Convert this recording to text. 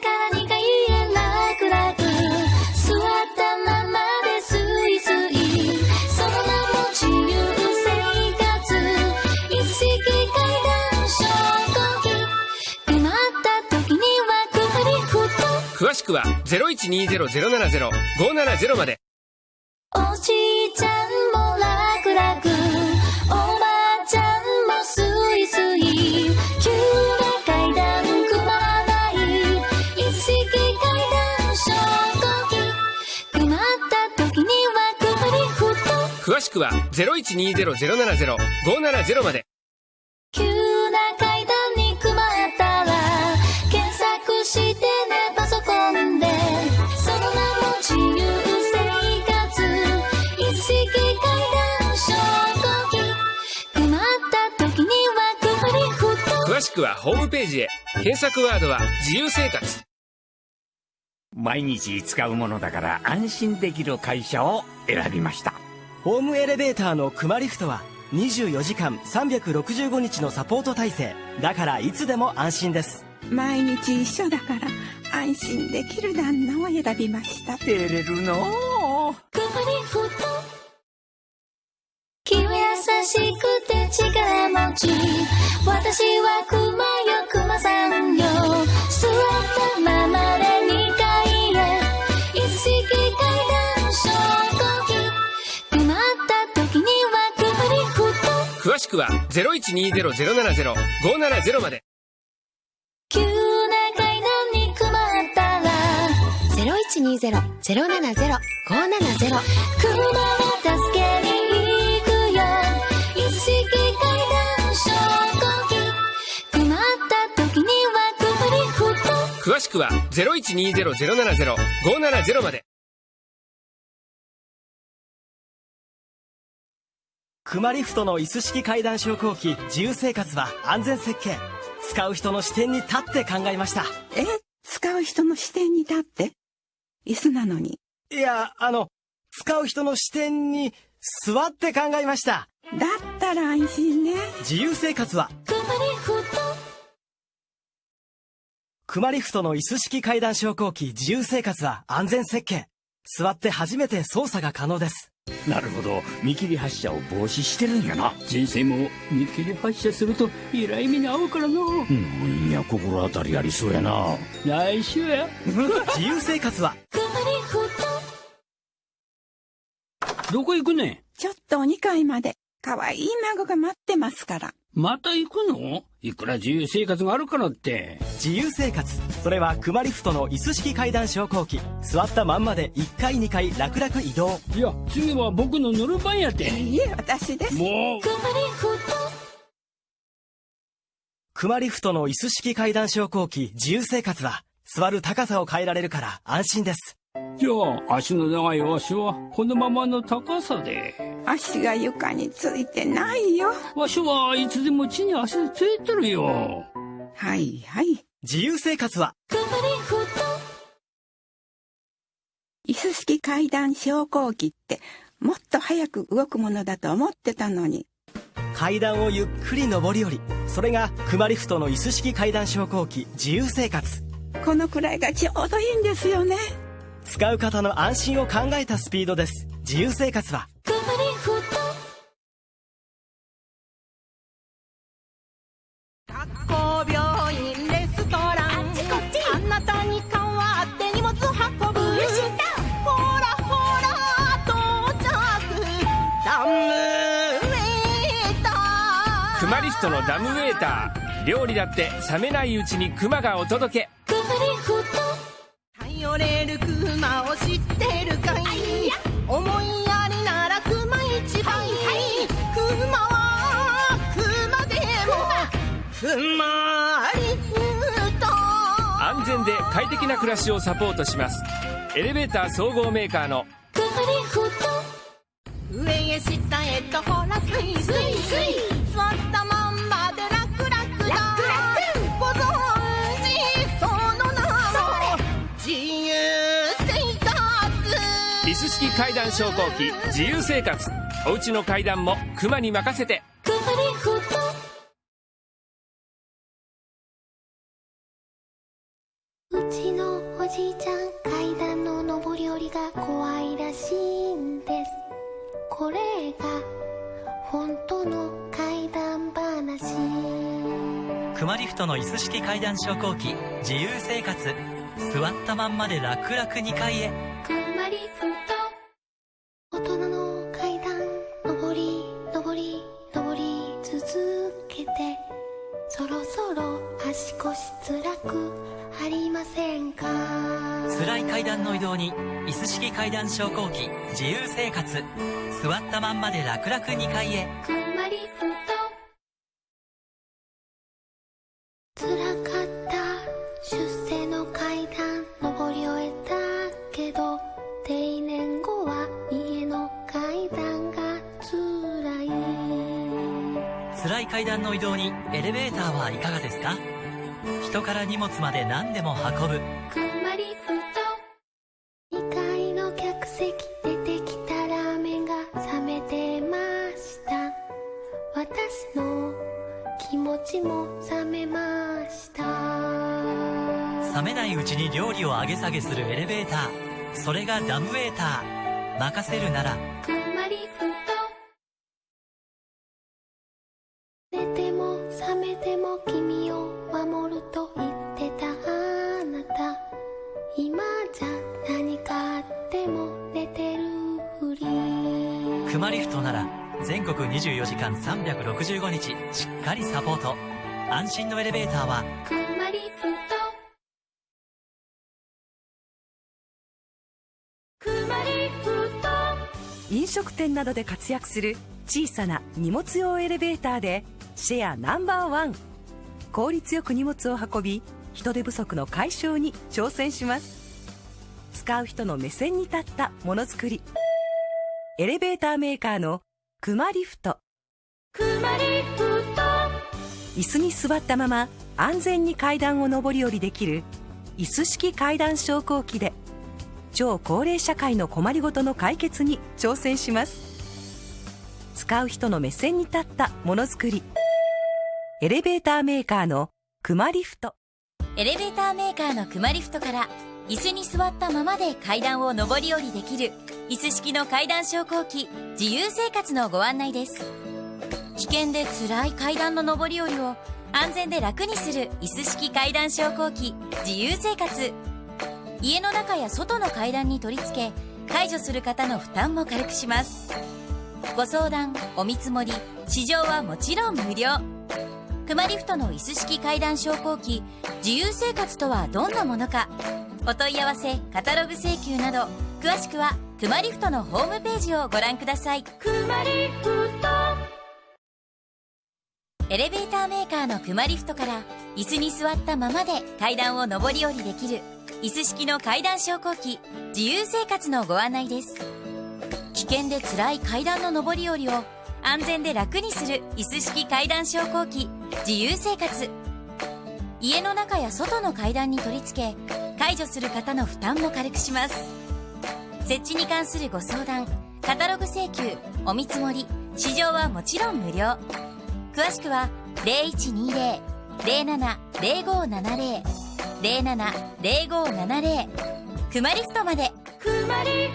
から2階へ楽々座ったままでスイスイその名も自由生活椅子式階段昇降機困った時にはくぐりふと詳しくは0120-070-570まで。おじいちゃんも楽々くは0120-070-570まで。急な階段に困ったら検索してねパソコンで。その名も自由生活椅子式階段昇降機。困った時にはくぐりふと。詳しくはホームページへ。検索ワードは自由生活。毎日使うものだから安心できる会社を選びましたホームエレベーターのクマリフトは24時間365日のサポート体制だからいつでも安心です毎日一緒だから安心できる旦那を選びました照れるの。うくぐりふと気は優しくて力持ち。私はクマよクマさんよ詳しくは0120-070-570まで。急な階段に困ったら0120-070-570車は助けに行くよ。椅子式階段昇降機。困った時には詳しくは0120-070-570までクマリフトの椅子式階段昇降機自由生活は安全設計。使う人の視点に立って考えました。え？使う人の視点に立って？椅子なのに。いやあの使う人の視点に座って考えました。だったら安心ね。自由生活は？くぐりふとクマリフトの椅子式階段昇降機自由生活は安全設計。座って初めて操作が可能ですなるほど。見切り発車を防止してるんやな。人生も見切り発車するとえらい目に遭うからななんや心当たりありそうやな。来週や。自由生活は。どこ行くねん？ちょっとお2階まで可愛い孫が待ってますから。また行くの？いくら自由生活があるからって。自由生活。それはクマリフトの椅子式階段昇降機。座ったまんまで1階2階楽々移動。いや次は僕の乗る番やて。いいえ私です。もう。くぐりふとクマリフトの椅子式階段昇降機自由生活は。座る高さを変えられるから安心ですじゃあ足の長いわしはこのままの高さで。足が床についてないよ。わしはいつでも地に足ついてるよ。はいはい。自由生活は。くぐりふと椅子式階段昇降機ってもっと早く動くものだと思ってたのに。階段をゆっくり上り下り。それがクマリフトの椅子式階段昇降機。自由生活。このくらいがちょうどいいんですよね使う方の安心を考えたスピードです。自由生活は。レストラン。あっちこっちあなたに代わって荷物運ぶ。うるしほらほら到着。ダムウェイター。クマリフトのダムウェーター。料理だって冷めないうちにクマがお届け。くぐりふと頼れるクマを知ってるかい？思いやりならクマ一番クマはクマでもクマリフト安全で快適な暮らしをサポートします。エレベーター総合メーカーのくぐりふと。上へ下へとほらスイスイ。座っ式階段昇降機。自由生活。お家の階段もクマに任せて。ちのおじいちゃん階段の上り下りが怖いらしいんです。これが本当の怪談話。クマリフトの椅子式階段昇降機。自由生活。座ったまんまで楽々2階へ。くまりふと辛い階段の移動に椅子式階段昇降機自由生活。座ったまんまで楽々2階へ。くまりふと。辛かった出世の階段登り終えたけど定年後は家の階段が辛い。辛い階段の移動にエレベーターはいかがですか？人から荷物まで何でも運ぶ冷めないうちに料理を上げ下げするエレベーター。それがダムウェーター。任せるなら。くまりふと。寝ても覚めても君を守ると言ってたあなた。今じゃ何かあっても寝てるふり。クマリフトなら全国24時間365日しっかりサポート。安心のエレベーターは。くまりふと食店などで活躍する小さな荷物用エレベーターでシェアナンバーワン。効率よく荷物を運び人手不足の解消に挑戦します。使う人の目線に立ったものづくり。エレベーターメーカーのクマリフト。椅子に座ったまま安全に階段を上り下りできる椅子式階段昇降機で超高齢社会の困りごとの解決に挑戦します。使う人の目線に立ったものづくり。エレベーターメーカーのクマリフト。エレベーターメーカーのクマリフトから椅子に座ったままで階段を上り下りできる椅子式の階段昇降機自由生活のご案内です。危険で辛い階段の上り下りを安全で楽にする椅子式階段昇降機自由生活。家の中や外の階段に取り付け解除する方の負担も軽くします。ご相談お見積もり試乗はもちろん無料。クマリフトの椅子式階段昇降機自由生活とはどんなものかお問い合わせカタログ請求など詳しくはクマリフトのホームページをご覧ください。エレベーターメーカーのクマリフトから椅子に座ったままで階段を上り下りできる椅子式の階段昇降機。自由生活のご案内です。危険で辛い階段の上り下りを安全で楽にする椅子式階段昇降機。自由生活。家の中や外の階段に取り付け解除する方の負担も軽くします。設置に関するご相談カタログ請求お見積もり試乗はもちろん無料。詳しくは0120-070570 070570くまリストまで。くまり